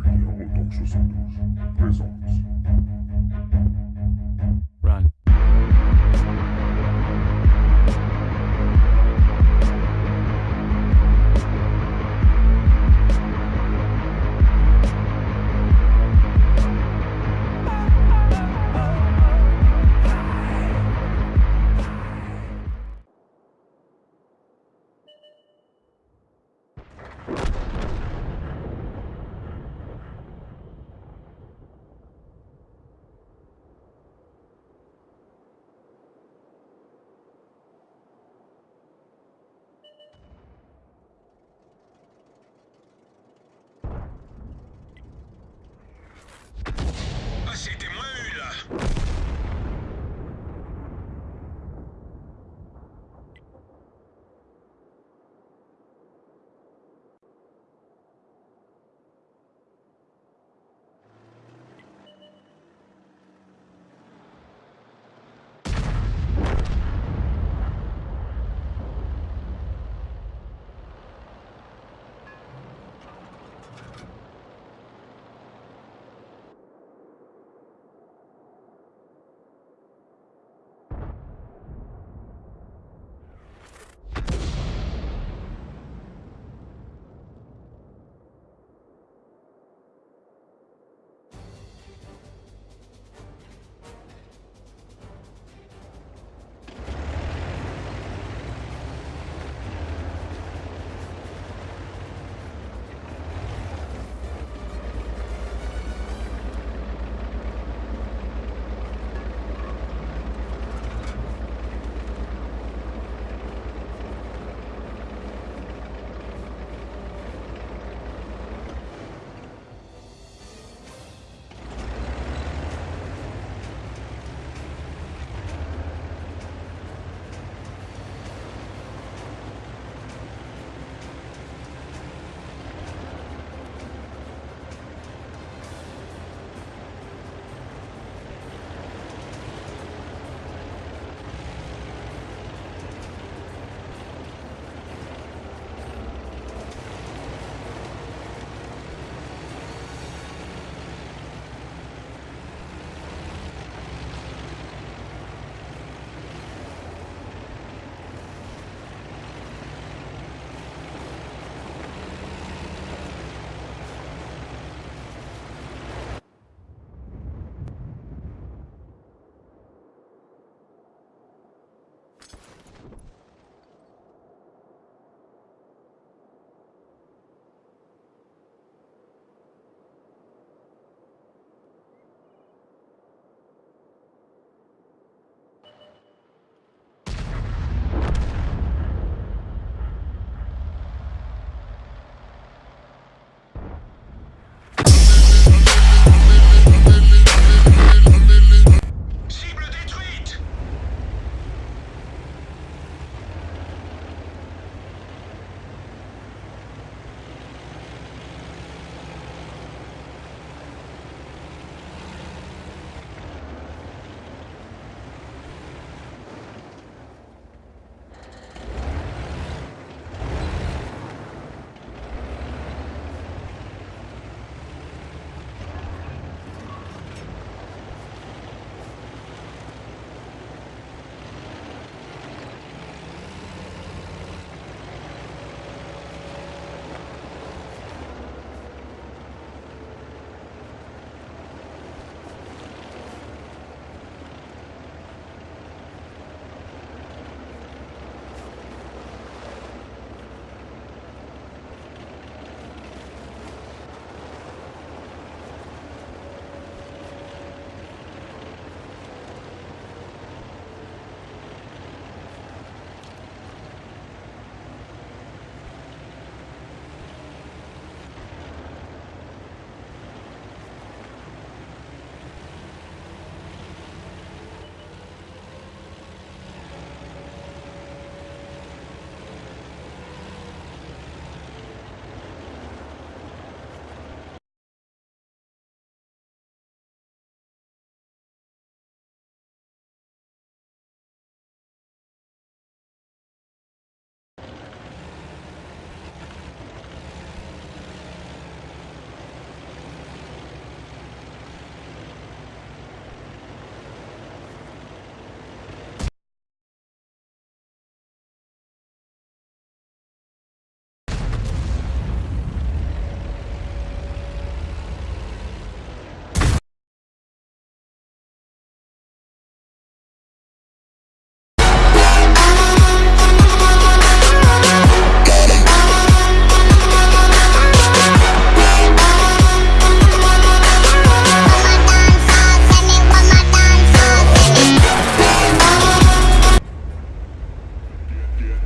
Julien en 72 présente. Run.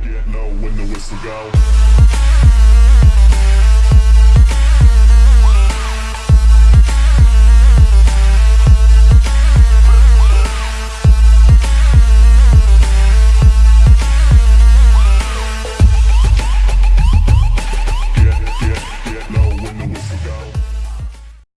get no when the whistle go.